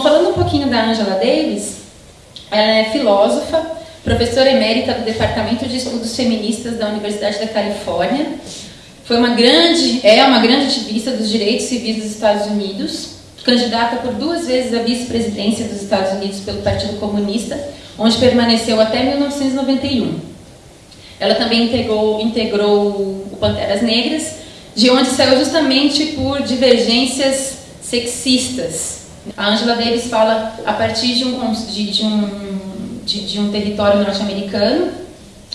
Falando um pouquinho da Angela Davis, ela é filósofa, professora emérita do Departamento de Estudos Feministas da Universidade da Califórnia. Foi uma grande, é uma grande ativista dos direitos civis dos Estados Unidos, candidata por duas vezes à vice-presidência dos Estados Unidos pelo Partido Comunista, onde permaneceu até 1991. Ela também integrou, integrou o Panteras Negras, de onde saiu justamente por divergências sexistas. A Angela Davis fala a partir de um, de, de um de, de um território norte-americano.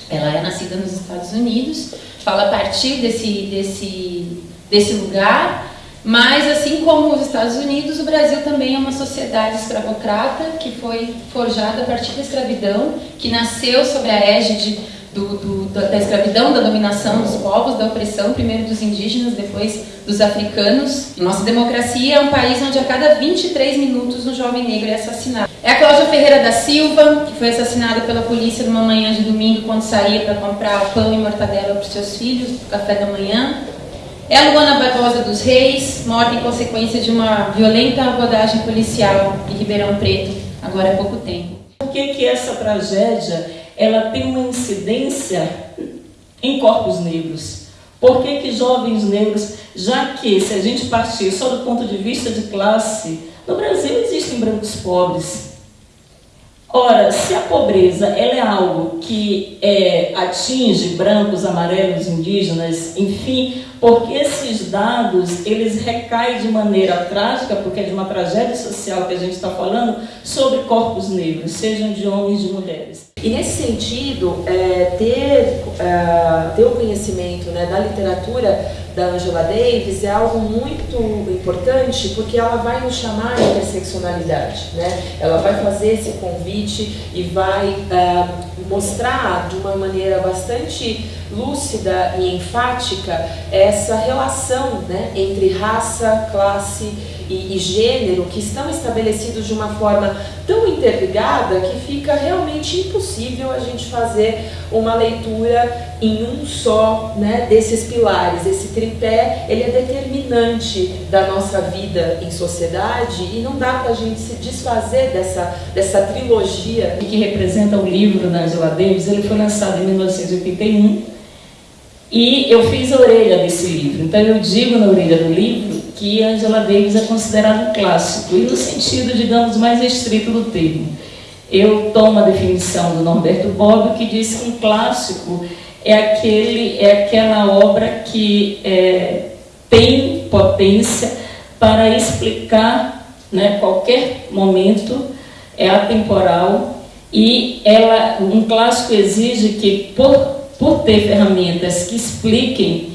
Ela é nascida nos Estados Unidos, fala a partir desse, desse, desse lugar, mas assim como os Estados Unidos, o Brasil também é uma sociedade escravocrata que foi forjada a partir da escravidão, que nasceu sob a égide do, do, da escravidão, da dominação dos povos, da opressão, primeiro dos indígenas, depois dos africanos. Nossa democracia é um país onde a cada 23 minutos um jovem negro é assassinado. É a Cláudia Ferreira da Silva, que foi assassinada pela polícia numa manhã de domingo quando saía para comprar pão e mortadela para os seus filhos, café da manhã. É a Luana Barbosa dos Reis, morta em consequência de uma violenta abordagem policial em Ribeirão Preto, agora há pouco tempo. Por que, que essa tragédia ela tem uma incidência em corpos negros. Por que, que jovens negros, já que se a gente partir só do ponto de vista de classe, no Brasil existem brancos pobres, Ora, se a pobreza ela é algo que é, atinge brancos, amarelos, indígenas, enfim, porque esses dados eles recaem de maneira trágica, porque é de uma tragédia social que a gente está falando, sobre corpos negros, sejam de homens e de mulheres. E nesse sentido, é, ter, é, ter o conhecimento né, da literatura da Angela Davis é algo muito importante porque ela vai nos chamar de interseccionalidade, né? Ela vai fazer esse convite e vai uh, mostrar de uma maneira bastante lúcida e enfática essa relação né, entre raça, classe e, e, gênero que estão estabelecidos de uma forma tão interligada que fica realmente impossível a gente fazer uma leitura em um só né, desses pilares. Esse tripé ele é determinante da nossa vida em sociedade e não dá para a gente se desfazer dessa, dessa trilogia. Que representa o livro da Angela Davis, ele foi lançado em 1981 e eu fiz a orelha desse livro. Então eu digo na orelha do livro que Angela Davis é considerado um clássico, e no sentido, digamos, mais estrito do termo. Eu tomo a definição do Norberto Bobbio, que diz que um clássico é, aquele, é aquela obra que é, tem potência para explicar né, qualquer momento, é atemporal, e ela, um clássico exige que, por, por ter ferramentas que expliquem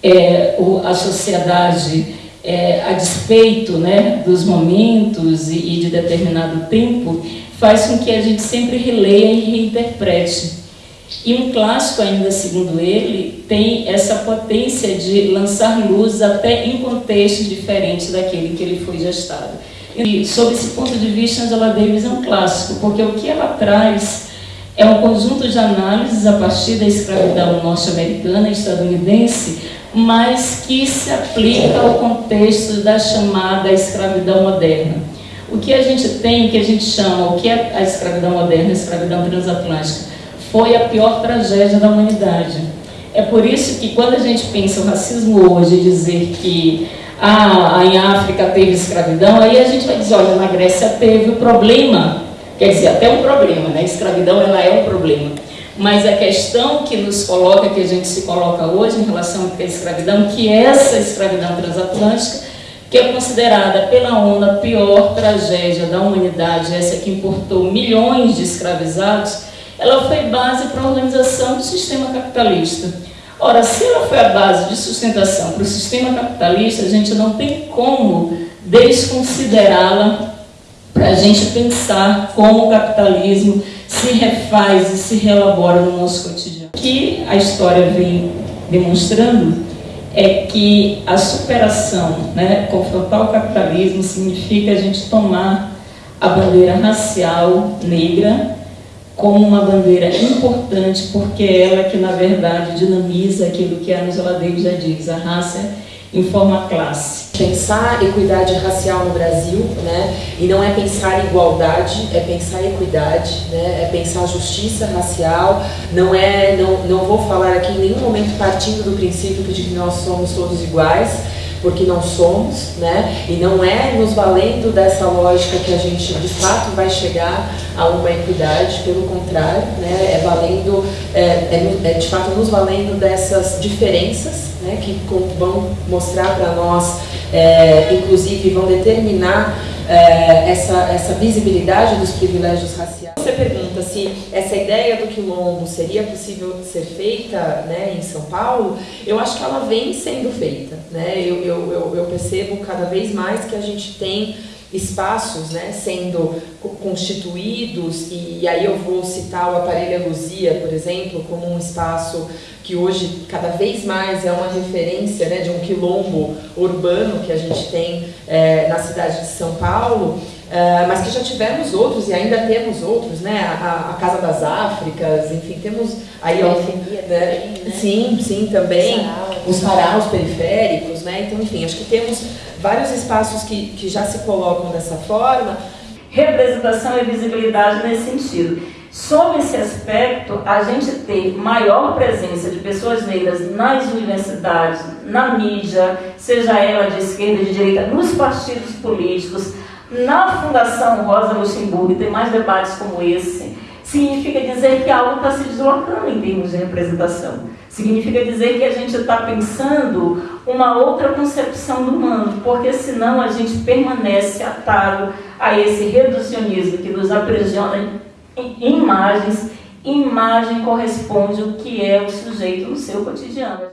é, o, a sociedade é, a despeito né, dos momentos e, e de determinado tempo, faz com que a gente sempre releia e reinterprete. E um clássico, ainda segundo ele, tem essa potência de lançar luz até em contextos diferentes daquele que ele foi gestado. E, sob esse ponto de vista, Angela Davis é um clássico, porque o que ela traz é um conjunto de análises a partir da escravidão norte-americana e estadunidense, mas que se aplica ao contexto da chamada escravidão moderna. O que a gente tem, o que a gente chama, o que é a escravidão moderna, a escravidão transatlântica, foi a pior tragédia da humanidade. É por isso que quando a gente pensa o racismo hoje, dizer que ah, em África teve escravidão, aí a gente vai dizer, olha, na Grécia teve o problema, quer dizer, até um problema, né? A escravidão ela é um problema. Mas a questão que nos coloca, que a gente se coloca hoje em relação à escravidão, que essa escravidão transatlântica, que é considerada pela ONU a pior tragédia da humanidade, essa que importou milhões de escravizados, ela foi base para a organização do sistema capitalista. Ora, se ela foi a base de sustentação para o sistema capitalista, a gente não tem como desconsiderá-la para a gente pensar como o capitalismo se refaz e se relabora no nosso cotidiano. O que a história vem demonstrando é que a superação, né, confrontar o capitalismo significa a gente tomar a bandeira racial negra como uma bandeira importante, porque é ela que, na verdade, dinamiza aquilo que a Angela Davis já diz, a raça informa a classe. Pensar equidade racial no Brasil, né? E não é pensar igualdade, é pensar equidade, né? É pensar justiça racial. Não é, não, não vou falar aqui em nenhum momento partindo do princípio de que nós somos todos iguais, porque não somos, né? E não é nos valendo dessa lógica que a gente de fato vai chegar a uma equidade, pelo contrário, né? É valendo, é, é, é de fato nos valendo dessas diferenças, né? Que vão mostrar para nós, é, inclusive vão determinar é, essa, essa visibilidade dos privilégios raciais. Você pergunta se essa ideia do quilombo seria possível ser feita né, em São Paulo, eu acho que ela vem sendo feita. Né? Eu, eu, eu, eu percebo cada vez mais que a gente tem espaços né, sendo constituídos, e aí eu vou citar o Aparelho Luzia, por exemplo, como um espaço que hoje cada vez mais é uma referência né, de um quilombo urbano que a gente tem é, na cidade de São Paulo, é, mas que já tivemos outros e ainda temos outros, né? A, a Casa das Áfricas, enfim, temos aí ó, né? né? Sim, sim, também. Os faraós periféricos, né? Então, enfim, acho que temos vários espaços que, que já se colocam dessa forma. Representação e visibilidade nesse sentido. Sob esse aspecto, a gente tem maior presença de pessoas negras nas universidades, na mídia, seja ela de esquerda de direita, nos partidos políticos, na Fundação Rosa Luxemburgo, tem mais debates como esse, significa dizer que algo está se deslocando em termos de representação. Significa dizer que a gente está pensando uma outra concepção do mundo, porque senão a gente permanece atado a esse reducionismo que nos aprisiona em imagens. Imagem corresponde o que é o sujeito no seu cotidiano.